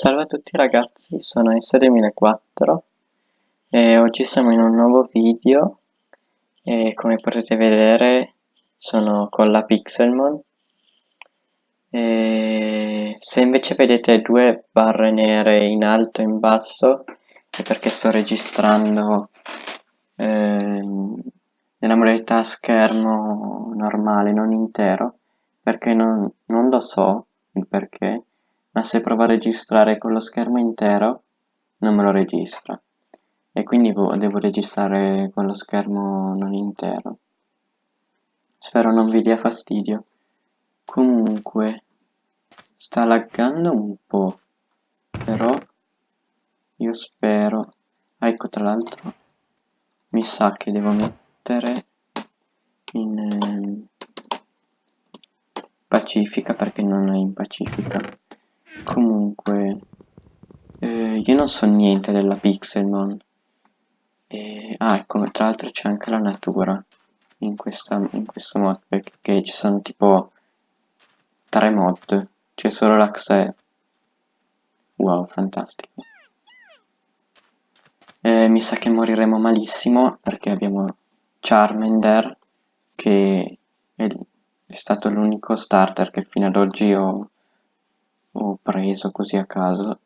Salve a tutti ragazzi, sono S2004 e oggi siamo in un nuovo video e come potete vedere sono con la Pixelmon. E se invece vedete due barre nere in alto e in basso è perché sto registrando eh, nella modalità schermo normale, non intero perché non, non lo so il perché ma se provo a registrare con lo schermo intero non me lo registra. E quindi devo registrare con lo schermo non intero. Spero non vi dia fastidio. Comunque sta laggando un po' però io spero. Ah, ecco tra l'altro mi sa che devo mettere in eh, pacifica perché non è in pacifica Comunque, eh, io non so niente della Pixelmon. E, ah, ecco, tra l'altro c'è anche la natura in, questa, in questo mod, perché ci sono tipo tre mod. C'è solo l'Axe. Wow, fantastico. Eh, mi sa che moriremo malissimo perché abbiamo Charmander che è, è stato l'unico starter che fino ad oggi ho ho preso così a caso.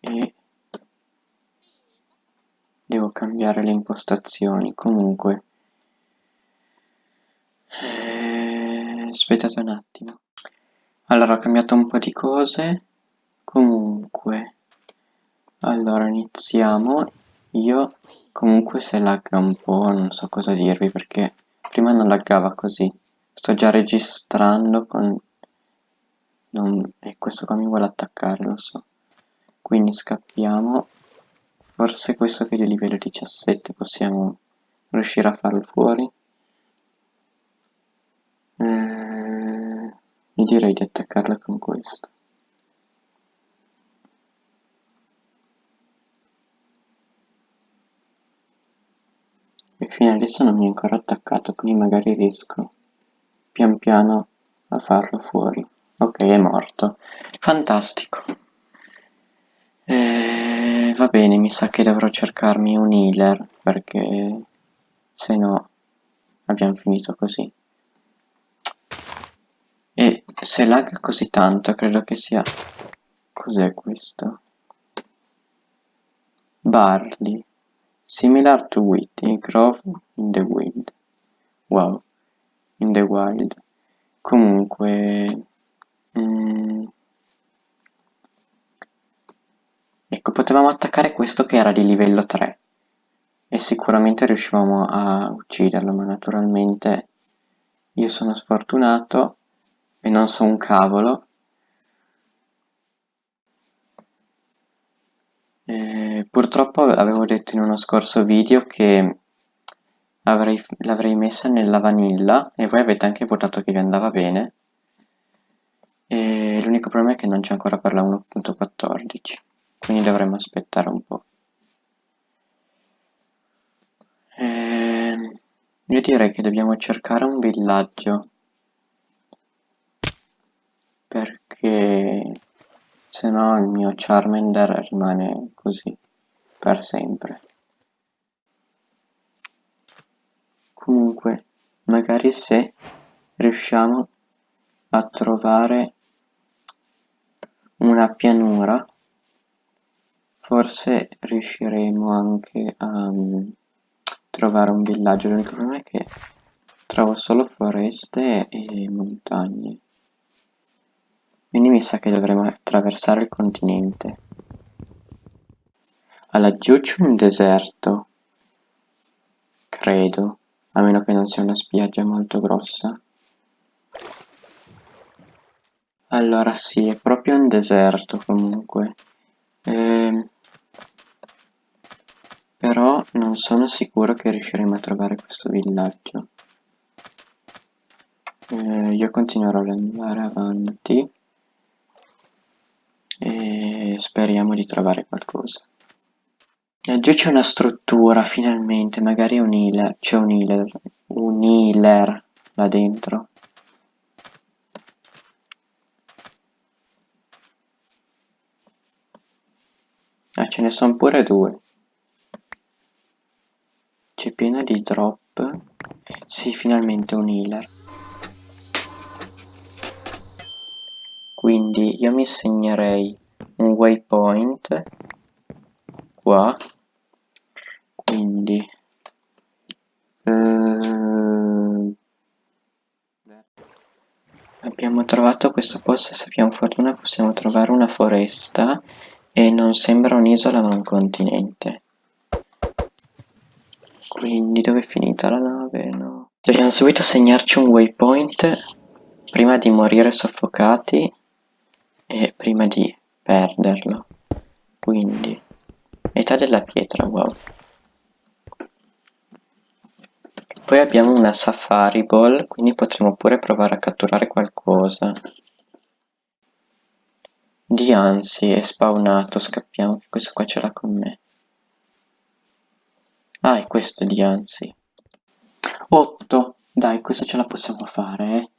E devo cambiare le impostazioni. Comunque eh, aspettate un attimo. Allora ho cambiato un po' di cose. Comunque allora iniziamo. Io comunque se lagga un po' non so cosa dirvi perché prima non laggava così. Sto già registrando con non... e questo qua mi vuole attaccare lo so. Quindi scappiamo. Forse questo che è di livello 17 possiamo riuscire a farlo fuori. Eh, io direi di attaccarla con questo. E fino adesso non mi è ancora attaccato quindi magari riesco pian piano a farlo fuori ok è morto. Fantastico. Eh, va bene mi sa che dovrò cercarmi un healer perché se no abbiamo finito così. E se lag così tanto credo che sia cos'è questo? Barley. Similar to wheat it grows in the wind wow in the wild. Comunque Mm. Ecco, potevamo attaccare questo che era di livello 3 e sicuramente riuscivamo a ucciderlo, ma naturalmente io sono sfortunato e non so un cavolo. E purtroppo avevo detto in uno scorso video che l'avrei messa nella vanilla e voi avete anche votato che vi andava bene e l'unico problema è che non c'è ancora per la 1.14 quindi dovremmo aspettare un po' e ehm, io direi che dobbiamo cercare un villaggio perché se no il mio Charmander rimane così per sempre. Comunque magari se riusciamo a trovare una pianura. Forse riusciremo anche a um, trovare un villaggio. L'unico problema è che trovo solo foreste e montagne. Quindi mi sa che dovremo attraversare il continente. A laggiù c'è un deserto. Credo a meno che non sia una spiaggia molto grossa allora sì, è proprio un deserto comunque. Eh, però non sono sicuro che riusciremo a trovare questo villaggio. Eh, io continuerò ad andare avanti e speriamo di trovare qualcosa. Laggiù c'è una struttura, finalmente, magari un healer, c'è un healer, un healer là dentro. Ah, ce ne sono pure due. C'è pieno di drop. Sì, finalmente un healer. Quindi io mi segnerei un waypoint qua. Quindi... Eh, abbiamo trovato questo posto, se abbiamo fortuna possiamo trovare una foresta e non sembra un'isola ma un continente. Quindi dove è finita la nave? No. Dobbiamo subito segnarci un waypoint prima di morire soffocati e prima di perderlo. Quindi, età della pietra, wow. Poi abbiamo una safari ball, quindi potremo pure provare a catturare qualcosa. Dianzi è spawnato, scappiamo, che questo qua ce l'ha con me. Ah, è questo Dianzi. 8, dai, questa ce la possiamo fare, eh.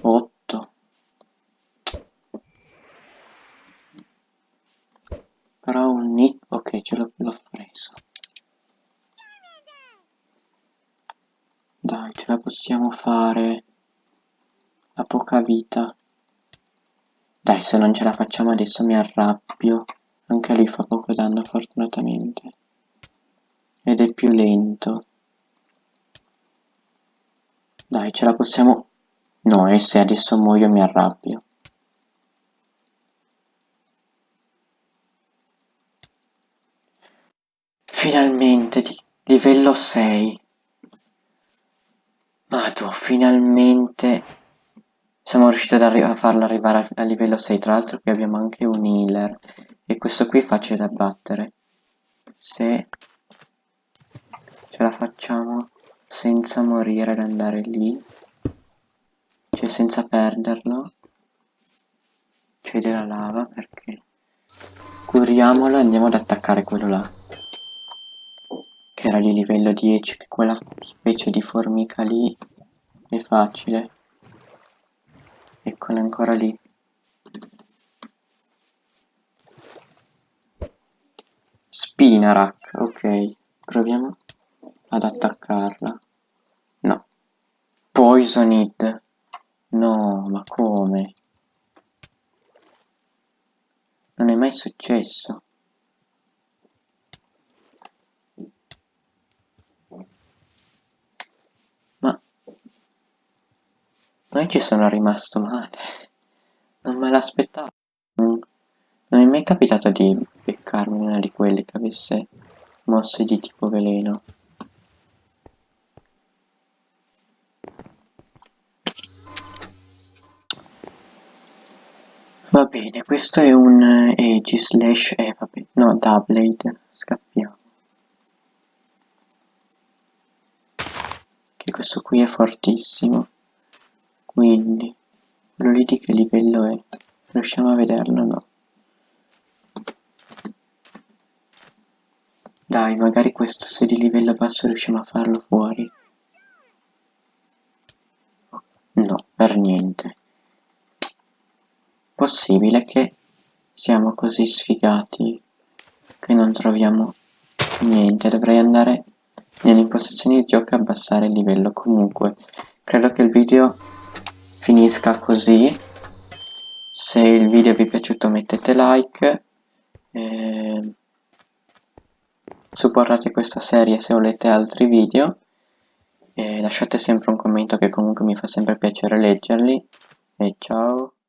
8. Però un nit, ok, ce l'ho preso. Dai, ce la possiamo fare. Ha poca vita. Dai, se non ce la facciamo adesso mi arrabbio. Anche lui fa poco danno fortunatamente. Ed è più lento. Dai, ce la possiamo... No, e se adesso muoio mi arrabbio. Finalmente, di livello 6. Madò, finalmente siamo riusciti a farlo arrivare a, livello 6. Tra l'altro qui abbiamo anche un healer. E questo qui è facile da battere. Se ce la facciamo senza morire ad andare lì. Cioè senza perderlo. C'è della lava perché... Curiamolo e andiamo ad attaccare quello là che era di livello 10 che quella specie di formica lì è facile eccola ancora lì. Spinarak, ok. Proviamo ad attaccarla. No. Poisoned no ma come? Non è mai successo Non ci sono rimasto male. Non me l'aspettavo. Non, non è mai capitato di beccarmi una di quelle che avesse mosse di tipo veleno. Va bene, questo è un Agi slash E, eh, vabbè, no, Doublade, scappiamo. Che questo qui è fortissimo. Quindi, che livello è? Riusciamo a vederlo no? Dai, magari questo se di livello basso riusciamo a farlo fuori. No, per niente. Possibile che siamo così sfigati che non troviamo niente. Dovrei andare nelle impostazioni di gioco e abbassare il livello. Comunque, credo che il video finisca così. Se il video vi è piaciuto mettete like. Eh, supportate questa serie se volete altri video. E lasciate sempre un commento che comunque mi fa sempre piacere leggerli. E ciao